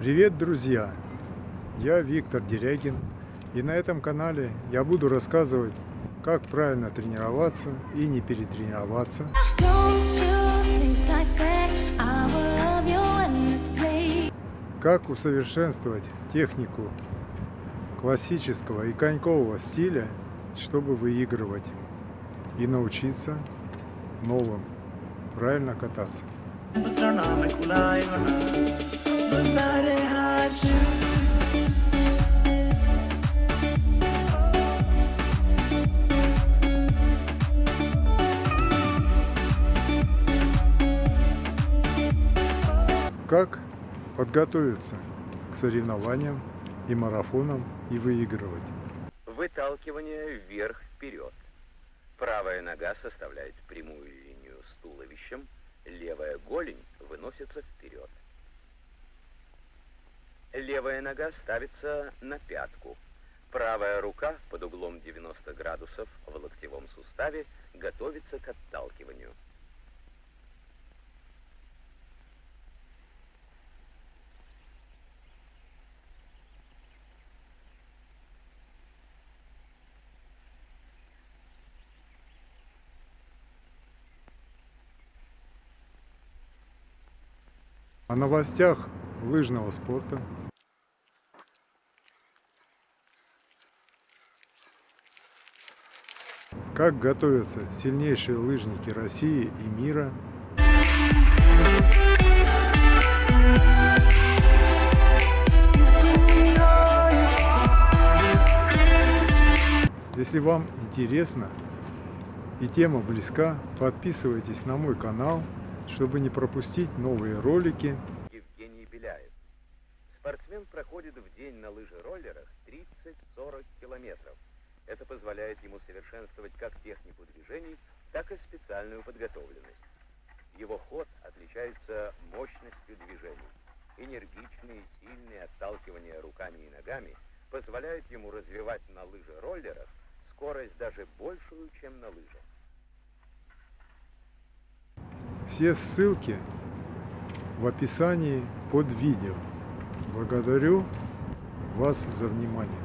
Привет, друзья! Я Виктор Дерягин, и на этом канале я буду рассказывать, как правильно тренироваться и не перетренироваться, как усовершенствовать технику классического и конькового стиля, чтобы выигрывать и научиться новым правильно кататься. Как подготовиться к соревнованиям и марафонам и выигрывать? Выталкивание вверх-вперед. Правая нога составляет прямую линию с туловищем, левая Левая нога ставится на пятку. Правая рука под углом 90 градусов в локтевом суставе готовится к отталкиванию. О новостях лыжного спорта. Как готовятся сильнейшие лыжники России и мира. Если вам интересно и тема близка, подписывайтесь на мой канал – чтобы не пропустить новые ролики. Евгений Беляев. Спортсмен проходит в день на лыжероллерах 30-40 километров. Это позволяет ему совершенствовать как технику движений, так и специальную подготовленность. Его ход отличается мощностью движений. Энергичные, сильные отталкивания руками и ногами позвляют ему развивать на лыжероллерах скорость даже большую, чем на лыжах. Все ссылки в описании под видео. Благодарю вас за внимание.